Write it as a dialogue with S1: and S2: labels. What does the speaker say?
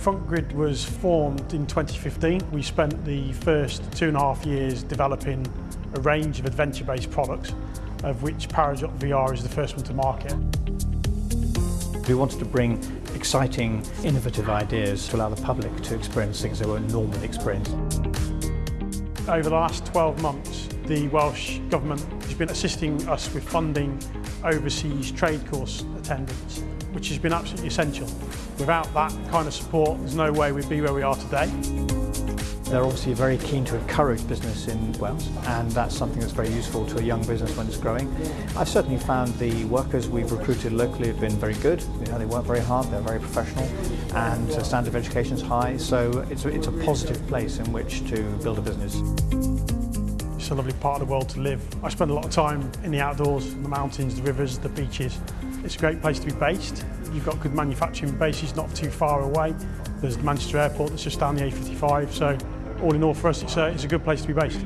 S1: FrontGrid was formed in 2015. We spent the first two and a half years developing a range of adventure-based products, of which Parajot VR is the first one to market.
S2: We wanted to bring exciting, innovative ideas to allow the public to experience things they won't normally experience
S1: over the last 12 months, the Welsh Government has been assisting us with funding overseas trade course attendance, which has been absolutely essential. Without that kind of support, there's no way we'd be where we are today.
S2: They're obviously very keen to encourage business in Wales and that's something that's very useful to a young business when it's growing. I've certainly found the workers we've recruited locally have been very good. You know, they work very hard, they're very professional and the standard of education is high so it's a, it's a positive place in which to build a business.
S1: It's a lovely part of the world to live. I spend a lot of time in the outdoors, the mountains, the rivers, the beaches. It's a great place to be based. You've got good manufacturing bases not too far away. There's the Manchester Airport that's just down the A55 so all in all for us, it's a, it's a good place to be based.